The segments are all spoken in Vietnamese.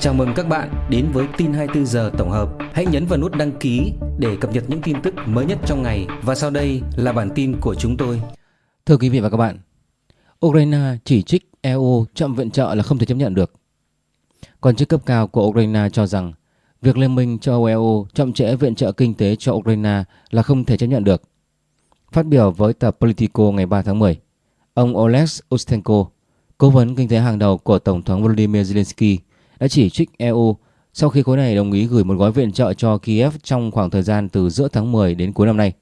Chào mừng các bạn đến với tin 24 giờ tổng hợp. Hãy nhấn vào nút đăng ký để cập nhật những tin tức mới nhất trong ngày và sau đây là bản tin của chúng tôi. Thưa quý vị và các bạn, Ukraine chỉ trích EU chậm viện trợ là không thể chấp nhận được. Quan chức cấp cao của Ukraine cho rằng việc Liên minh châu Âu EU chậm trễ viện trợ kinh tế cho Ukraine là không thể chấp nhận được. Phát biểu với tờ Politico ngày 3 tháng 10, ông Oleg Ustenko, cố vấn kinh tế hàng đầu của Tổng thống Volodymyr Zelensky, đã chỉ trích EU sau khi khối này đồng ý gửi một gói viện trợ cho Kiev trong khoảng thời gian từ giữa tháng 10 đến cuối năm nay.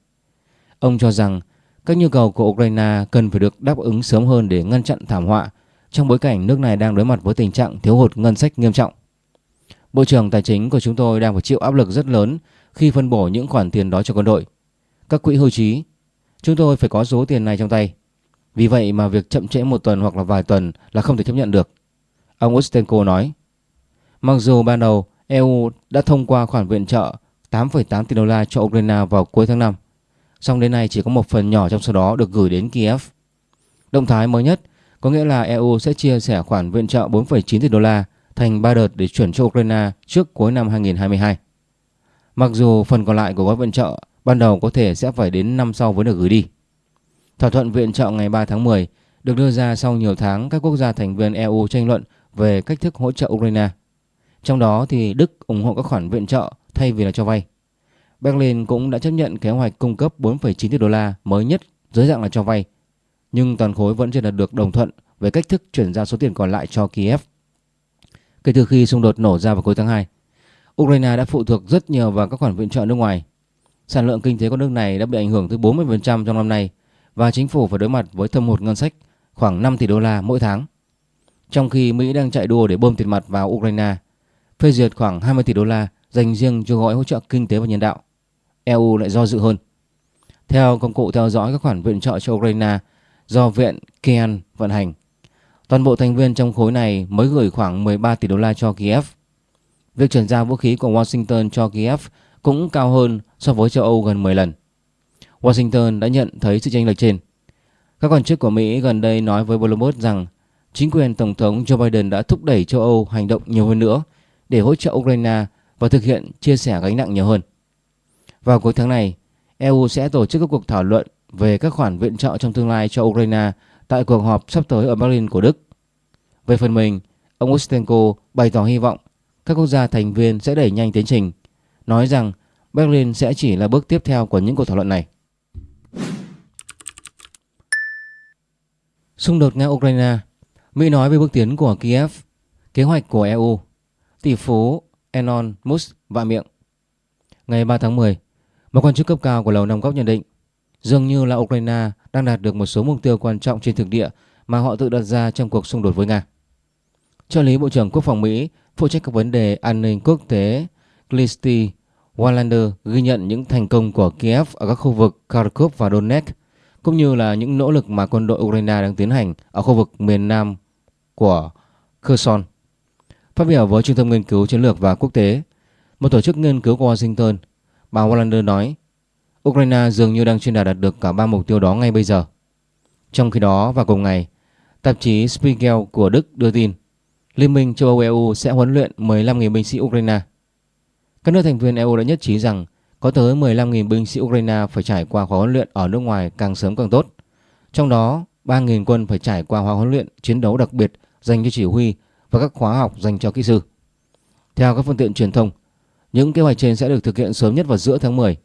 Ông cho rằng các nhu cầu của Ukraine cần phải được đáp ứng sớm hơn để ngăn chặn thảm họa trong bối cảnh nước này đang đối mặt với tình trạng thiếu hụt ngân sách nghiêm trọng. Bộ trưởng Tài chính của chúng tôi đang phải chịu áp lực rất lớn khi phân bổ những khoản tiền đó cho quân đội. Các quỹ hưu trí, chúng tôi phải có số tiền này trong tay. Vì vậy mà việc chậm trễ một tuần hoặc là vài tuần là không thể chấp nhận được. Ông Ustenko nói. Mặc dù ban đầu EU đã thông qua khoản viện trợ 8,8 tỷ đô la cho Ukraine vào cuối tháng 5, song đến nay chỉ có một phần nhỏ trong số đó được gửi đến Kiev. Động thái mới nhất có nghĩa là EU sẽ chia sẻ khoản viện trợ 4,9 tỷ đô la thành 3 đợt để chuyển cho Ukraine trước cuối năm 2022. Mặc dù phần còn lại của gói viện trợ ban đầu có thể sẽ phải đến năm sau mới được gửi đi. Thỏa thuận viện trợ ngày 3 tháng 10 được đưa ra sau nhiều tháng các quốc gia thành viên EU tranh luận về cách thức hỗ trợ Ukraine. Trong đó thì Đức ủng hộ các khoản viện trợ thay vì là cho vay. Berlin cũng đã chấp nhận kế hoạch cung cấp 4,9 tỷ đô la mới nhất dưới dạng là cho vay. Nhưng toàn khối vẫn chưa đạt được đồng thuận về cách thức chuyển giao số tiền còn lại cho Kiev. Kể từ khi xung đột nổ ra vào cuối tháng 2, Ukraine đã phụ thuộc rất nhiều vào các khoản viện trợ nước ngoài. Sản lượng kinh tế của nước này đã bị ảnh hưởng tới 40% trong năm nay và chính phủ phải đối mặt với thâm hụt ngân sách khoảng 5 tỷ đô la mỗi tháng. Trong khi Mỹ đang chạy đua để bơm tiền mặt vào Ukraine phê duyệt khoảng 20 tỷ đô la dành riêng cho gói hỗ trợ kinh tế và nhân đạo. EU lại do dự hơn. Theo công cụ theo dõi các khoản viện trợ cho Ukraine do Viện Kian vận hành, toàn bộ thành viên trong khối này mới gửi khoảng 13 tỷ đô la cho Kiev. Việc chuyển giao vũ khí của Washington cho Kiev cũng cao hơn so với châu Âu gần 10 lần. Washington đã nhận thấy sự chênh lệch trên. Các quan chức của Mỹ gần đây nói với Bloomberg rằng chính quyền Tổng thống Joe Biden đã thúc đẩy châu Âu hành động nhiều hơn nữa để hỗ trợ Ukraine và thực hiện chia sẻ gánh nặng nhiều hơn. Vào cuối tháng này, EU sẽ tổ chức các cuộc thảo luận về các khoản viện trợ trong tương lai cho Ukraine tại cuộc họp sắp tới ở Berlin của Đức. Về phần mình, ông Ustenko bày tỏ hy vọng các quốc gia thành viên sẽ đẩy nhanh tiến trình, nói rằng Berlin sẽ chỉ là bước tiếp theo của những cuộc thảo luận này. Xung đột Nga-Ukraine Mỹ nói về bước tiến của Kiev, kế hoạch của EU tỷ phú Elon Musk vạ miệng. Ngày 3 tháng 10, một quan chức cấp cao của Lầu Năm Góc nhận định dường như là Ukraine đang đạt được một số mục tiêu quan trọng trên thực địa mà họ tự đặt ra trong cuộc xung đột với Nga. Trợ lý Bộ trưởng Quốc phòng Mỹ phụ trách các vấn đề an ninh quốc tế Kristi Wallander ghi nhận những thành công của Kiev ở các khu vực Kharkov và Donetsk cũng như là những nỗ lực mà quân đội Ukraine đang tiến hành ở khu vực miền nam của Kherson. Phát biểu với Trung tâm Nghiên cứu Chiến lược và Quốc tế, một tổ chức nghiên cứu của Washington, bà Wallander nói Ukraine dường như đang chuyên đạt được cả ba mục tiêu đó ngay bây giờ. Trong khi đó, vào cùng ngày, tạp chí Spiegel của Đức đưa tin Liên minh châu Âu EU sẽ huấn luyện 15.000 binh sĩ Ukraine. Các nước thành viên EU đã nhất trí rằng có tới 15.000 binh sĩ Ukraine phải trải qua khóa huấn luyện ở nước ngoài càng sớm càng tốt. Trong đó, 3.000 quân phải trải qua khóa huấn luyện chiến đấu đặc biệt dành cho chỉ huy và các khóa học dành cho kỹ sư. Theo các phương tiện truyền thông, những kế hoạch trên sẽ được thực hiện sớm nhất vào giữa tháng 10.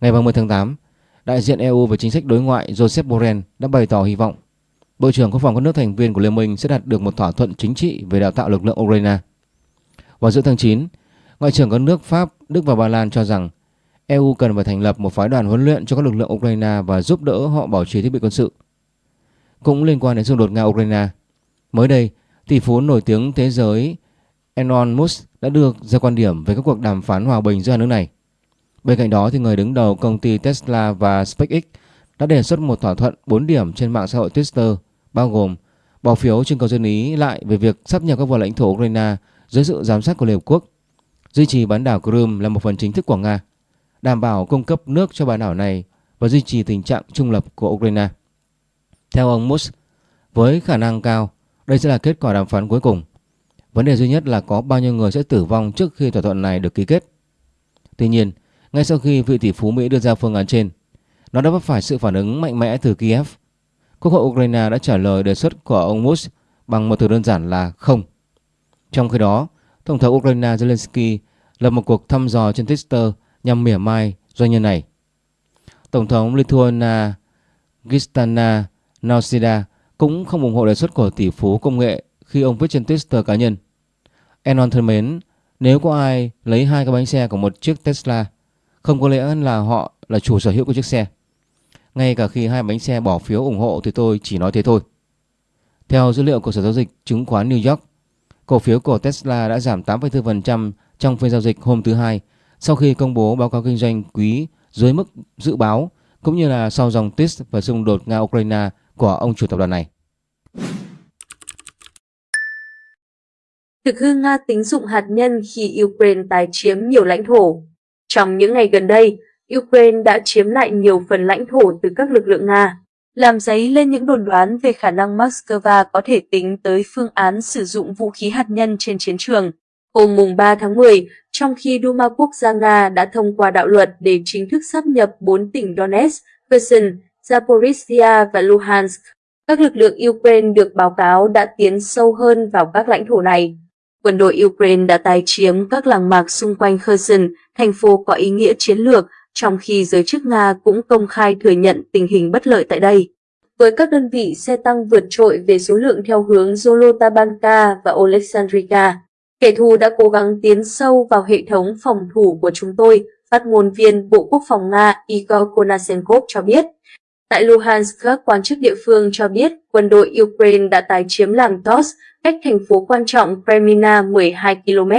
Ngày 30 tháng 8, đại diện EU về chính sách đối ngoại Joseph Borrell đã bày tỏ hy vọng Bộ trưởng Quốc phòng các nước thành viên của Liên minh sẽ đạt được một thỏa thuận chính trị về đào tạo lực lượng Ukraine. Vào giữa tháng 9, Ngoại trưởng các nước Pháp, Đức và Ba Lan cho rằng EU cần phải thành lập một phái đoàn huấn luyện cho các lực lượng Ukraine và giúp đỡ họ bảo trì thiết bị quân sự. Cũng liên quan đến xung đột Nga-Ukraine, mới đây, Tỷ phú nổi tiếng thế giới Elon Musk đã đưa ra quan điểm về các cuộc đàm phán hòa bình giữa hai nước này. Bên cạnh đó thì người đứng đầu công ty Tesla và SpaceX đã đề xuất một thỏa thuận 4 điểm trên mạng xã hội Twitter bao gồm bỏ phiếu trưng cầu dân ý lại về việc sắp nhập các vùng lãnh thổ Ukraine dưới sự giám sát của Liên Hợp Quốc, duy trì bán đảo Crimea là một phần chính thức của Nga, đảm bảo cung cấp nước cho bán đảo này và duy trì tình trạng trung lập của Ukraine. Theo ông Musk, với khả năng cao đây sẽ là kết quả đàm phán cuối cùng. Vấn đề duy nhất là có bao nhiêu người sẽ tử vong trước khi thỏa thuận này được ký kết. Tuy nhiên, ngay sau khi vị tỷ phú Mỹ đưa ra phương án trên, nó đã vấp phải sự phản ứng mạnh mẽ từ Kiev. Quốc hội Ukraine đã trả lời đề xuất của ông Musk bằng một từ đơn giản là không. Trong khi đó, Tổng thống Ukraine Zelensky lập một cuộc thăm dò trên Twitter nhằm mỉa mai doanh nhân này. Tổng thống Lithuania Gistana Nausida cũng không ủng hộ đề xuất của tỷ phú công nghệ khi ông viết trên Twitter cá nhân. Enon thân mến, nếu có ai lấy hai cái bánh xe của một chiếc Tesla, không có lẽ là họ là chủ sở hữu của chiếc xe. Ngay cả khi hai bánh xe bỏ phiếu ủng hộ thì tôi chỉ nói thế thôi. Theo dữ liệu của Sở Giao dịch Chứng khoán New York, cổ phiếu của Tesla đã giảm 8,4% trong phiên giao dịch hôm thứ Hai sau khi công bố báo cáo kinh doanh quý dưới mức dự báo cũng như là sau dòng tweet và xung đột Nga-Ukraine của ông chủ tập đoàn này. Thực hư Nga tính dụng hạt nhân khi Ukraine tái chiếm nhiều lãnh thổ. Trong những ngày gần đây, Ukraine đã chiếm lại nhiều phần lãnh thổ từ các lực lượng Nga, làm dấy lên những đồn đoán về khả năng Moscow có thể tính tới phương án sử dụng vũ khí hạt nhân trên chiến trường. Hôm mùng 3 tháng 10, trong khi Duma Quốc gia Nga đã thông qua đạo luật để chính thức sắp nhập 4 tỉnh Donetsk, Kherson, Zaporizhia và Luhansk, các lực lượng Ukraine được báo cáo đã tiến sâu hơn vào các lãnh thổ này. Quân đội Ukraine đã tái chiếm các làng mạc xung quanh Kherson, thành phố có ý nghĩa chiến lược, trong khi giới chức Nga cũng công khai thừa nhận tình hình bất lợi tại đây. Với các đơn vị xe tăng vượt trội về số lượng theo hướng Zolotabanka và Alexandrika, kẻ thù đã cố gắng tiến sâu vào hệ thống phòng thủ của chúng tôi, phát ngôn viên Bộ Quốc phòng Nga Igor Konasenkov cho biết. Tại Luhansk, các quan chức địa phương cho biết quân đội Ukraine đã tái chiếm làng Tos, cách thành phố quan trọng Kremina 12 km.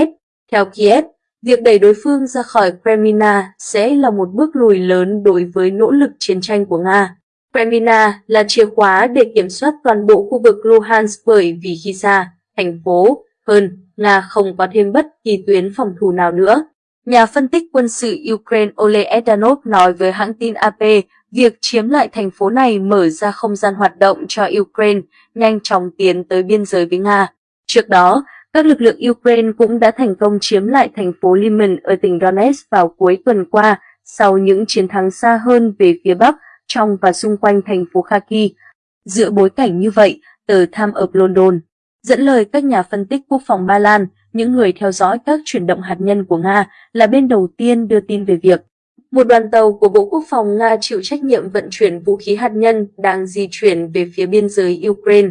Theo Kiev, việc đẩy đối phương ra khỏi Kremina sẽ là một bước lùi lớn đối với nỗ lực chiến tranh của Nga. Kremina là chìa khóa để kiểm soát toàn bộ khu vực Luhansk bởi vì khi xa, thành phố, hơn, Nga không có thêm bất kỳ tuyến phòng thủ nào nữa. Nhà phân tích quân sự Ukraine Ole Edanov nói với hãng tin AP, việc chiếm lại thành phố này mở ra không gian hoạt động cho Ukraine nhanh chóng tiến tới biên giới với Nga. Trước đó, các lực lượng Ukraine cũng đã thành công chiếm lại thành phố Liman ở tỉnh Donetsk vào cuối tuần qua sau những chiến thắng xa hơn về phía Bắc trong và xung quanh thành phố Kharkiv. Giữa bối cảnh như vậy, tờ Time of London dẫn lời các nhà phân tích quốc phòng Ba Lan, những người theo dõi các chuyển động hạt nhân của Nga là bên đầu tiên đưa tin về việc một đoàn tàu của Bộ Quốc phòng Nga chịu trách nhiệm vận chuyển vũ khí hạt nhân đang di chuyển về phía biên giới Ukraine.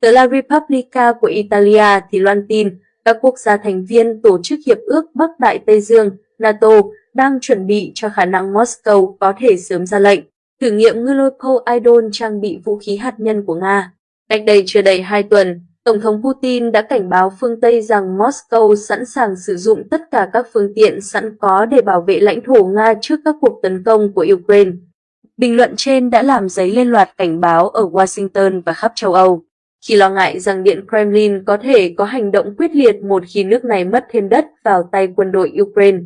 Tờ La Repubblica của Italia thì loan tin các quốc gia thành viên Tổ chức Hiệp ước Bắc Đại Tây Dương NATO đang chuẩn bị cho khả năng Moscow có thể sớm ra lệnh thử nghiệm ngư lôi Idol trang bị vũ khí hạt nhân của Nga. Cách đây chưa đầy hai tuần, Tổng thống Putin đã cảnh báo phương Tây rằng Moscow sẵn sàng sử dụng tất cả các phương tiện sẵn có để bảo vệ lãnh thổ Nga trước các cuộc tấn công của Ukraine. Bình luận trên đã làm dấy lên loạt cảnh báo ở Washington và khắp châu Âu, khi lo ngại rằng Điện Kremlin có thể có hành động quyết liệt một khi nước này mất thêm đất vào tay quân đội Ukraine.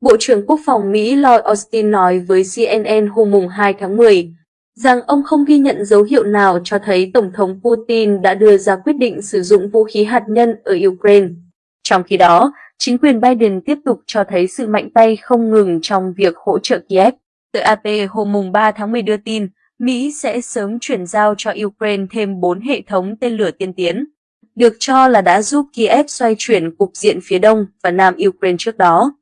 Bộ trưởng Quốc phòng Mỹ Lloyd Austin nói với CNN hôm 2 tháng 10 rằng ông không ghi nhận dấu hiệu nào cho thấy Tổng thống Putin đã đưa ra quyết định sử dụng vũ khí hạt nhân ở Ukraine. Trong khi đó, chính quyền Biden tiếp tục cho thấy sự mạnh tay không ngừng trong việc hỗ trợ Kiev. Tờ AP hôm 3 tháng 10 đưa tin, Mỹ sẽ sớm chuyển giao cho Ukraine thêm 4 hệ thống tên lửa tiên tiến, được cho là đã giúp Kiev xoay chuyển cục diện phía đông và nam Ukraine trước đó.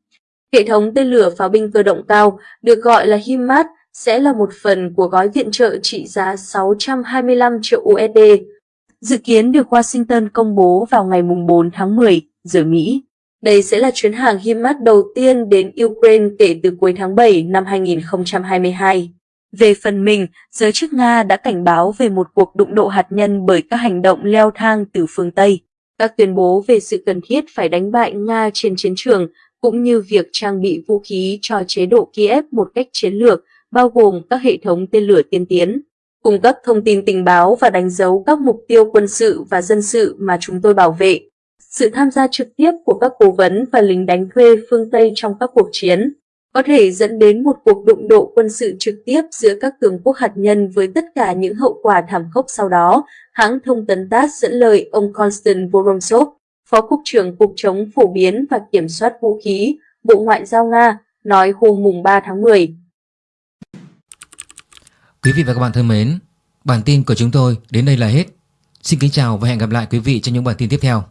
Hệ thống tên lửa pháo binh cơ động cao, được gọi là HIMARS, sẽ là một phần của gói viện trợ trị giá 625 triệu USD, dự kiến được Washington công bố vào ngày 4 tháng 10 giờ Mỹ. Đây sẽ là chuyến hàng HIMARS đầu tiên đến Ukraine kể từ cuối tháng 7 năm 2022. Về phần mình, giới chức Nga đã cảnh báo về một cuộc đụng độ hạt nhân bởi các hành động leo thang từ phương Tây. Các tuyên bố về sự cần thiết phải đánh bại Nga trên chiến trường, cũng như việc trang bị vũ khí cho chế độ Kiev một cách chiến lược, bao gồm các hệ thống tên lửa tiên tiến, cung cấp thông tin tình báo và đánh dấu các mục tiêu quân sự và dân sự mà chúng tôi bảo vệ. Sự tham gia trực tiếp của các cố vấn và lính đánh thuê phương Tây trong các cuộc chiến có thể dẫn đến một cuộc đụng độ quân sự trực tiếp giữa các cường quốc hạt nhân với tất cả những hậu quả thảm khốc sau đó, hãng thông tấn TASS dẫn lời ông Konstant Voronsov, Phó Cục trưởng Cục chống phổ biến và kiểm soát vũ khí, Bộ Ngoại giao Nga, nói hôm mùng 3 tháng 10. Quý vị và các bạn thân mến, bản tin của chúng tôi đến đây là hết. Xin kính chào và hẹn gặp lại quý vị trong những bản tin tiếp theo.